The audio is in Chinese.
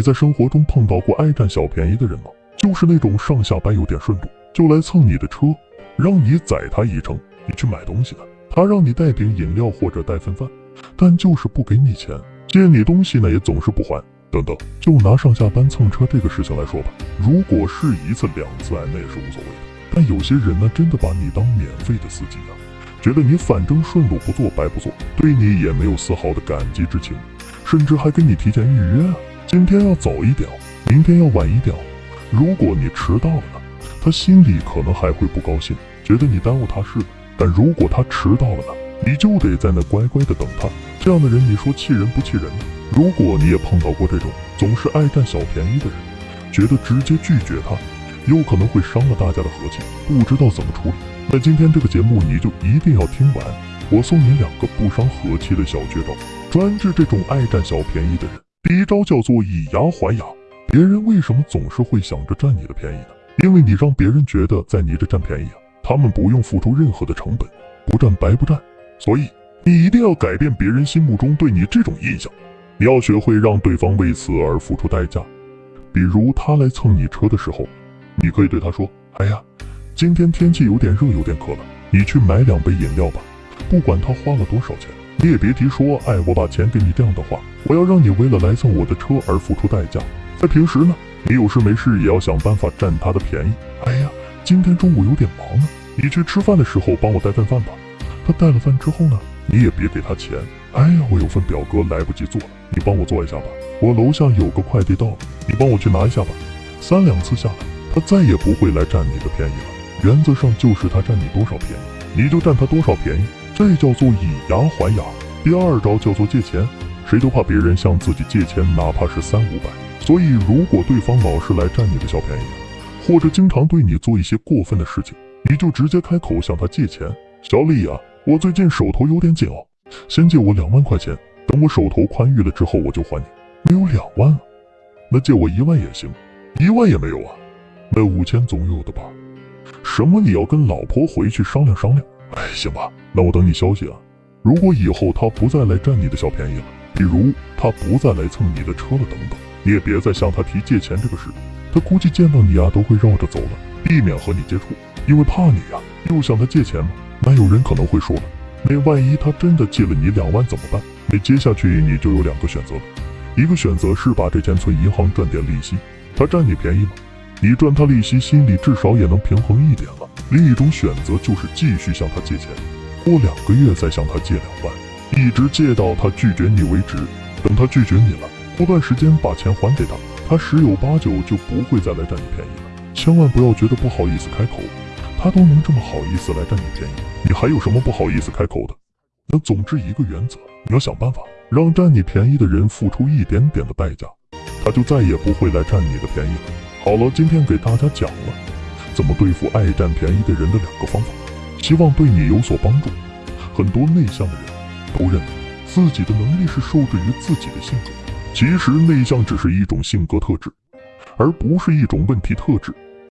你在生活中碰到过爱占小便宜的人吗？就是那种上下班有点顺路，就来蹭你的车，让你载他一程，你去买东西的。他让你带瓶饮料或者带份饭，但就是不给你钱，借你东西呢也总是不还。等等，就拿上下班蹭车这个事情来说吧，如果是一次两次，哎，那也是无所谓的。但有些人呢，真的把你当免费的司机啊，觉得你反正顺路不做白不做，对你也没有丝毫的感激之情，甚至还给你提前预约啊，今天要早一点，明天要晚一点。如果你迟到了呢，他心里可能还会不高兴，觉得你耽误他事。但如果他迟到了呢，你就得在那乖乖的等他。这样的人，你说气人不气人呢？如果你也碰到过这种总是爱占小便宜的人，觉得直接拒绝他，有可能会伤了大家的和气，不知道怎么处理。那今天这个节目你就一定要听完，我送你两个不伤和气的小绝招，专治这种爱占小便宜的人。第一招叫做以牙还牙。别人为什么总是会想着占你的便宜呢？因为你让别人觉得在你这占便宜啊，他们不用付出任何的成本，不占白不占。所以你一定要改变别人心目中对你这种印象。你要学会让对方为此而付出代价，比如他来蹭你车的时候，你可以对他说：“哎呀，今天天气有点热，有点渴了，你去买两杯饮料吧。”不管他花了多少钱，你也别提说：“哎，我把钱给你。”这样的话，我要让你为了来蹭我的车而付出代价。在平时呢，你有事没事也要想办法占他的便宜。哎呀，今天中午有点忙呢，你去吃饭的时候帮我带份饭吧。他带了饭之后呢，你也别给他钱。哎呀，我有份表格来不及做了，你帮我做一下吧。我楼下有个快递到了，你帮我去拿一下吧。三两次下来，他再也不会来占你的便宜了。原则上就是他占你多少便宜，你就占他多少便宜，这叫做以牙还牙。第二招叫做借钱，谁都怕别人向自己借钱，哪怕是三五百。所以如果对方老是来占你的小便宜，或者经常对你做一些过分的事情，你就直接开口向他借钱。小李啊，我最近手头有点紧哦。先借我两万块钱，等我手头宽裕了之后，我就还你。没有两万啊，那借我一万也行，一万也没有啊，那五千总有的吧？什么？你要跟老婆回去商量商量？哎，行吧，那我等你消息啊。如果以后他不再来占你的小便宜了，比如他不再来蹭你的车了等等，你也别再向他提借钱这个事。他估计见到你啊，都会绕着走了，避免和你接触，因为怕你呀。又向他借钱吗？那有人可能会说了。那万一他真的借了你两万怎么办？那接下去你就有两个选择了，一个选择是把这钱存银行赚点利息，他占你便宜吗？你赚他利息，心里至少也能平衡一点了。另一种选择就是继续向他借钱，过两个月再向他借两万，一直借到他拒绝你为止。等他拒绝你了，过段时间把钱还给他，他十有八九就不会再来占你便宜了。千万不要觉得不好意思开口。他都能这么好意思来占你便宜，你还有什么不好意思开口的？那总之一个原则，你要想办法让占你便宜的人付出一点点的代价，他就再也不会来占你的便宜了。好了，今天给大家讲了怎么对付爱占便宜的人的两个方法，希望对你有所帮助。很多内向的人都认为自己的能力是受制于自己的性格，其实内向只是一种性格特质，而不是一种问题特质。